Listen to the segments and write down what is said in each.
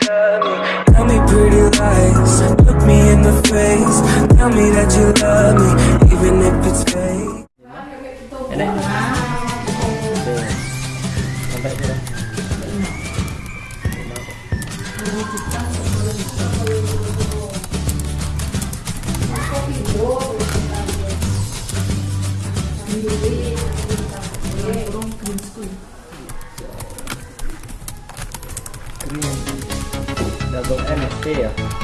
Tell me pretty lies, look me in the face. Tell me that you love me, even if it's fake. Sampai dulu. Green. da do é ó.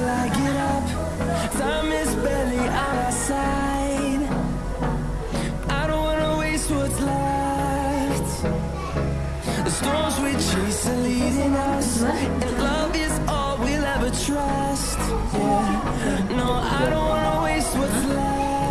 Till I get up. Time is barely on our side. I don't wanna waste what's left. The storms we chase are leading us, and love is all we'll ever trust. Yeah, no, I don't wanna waste what's left.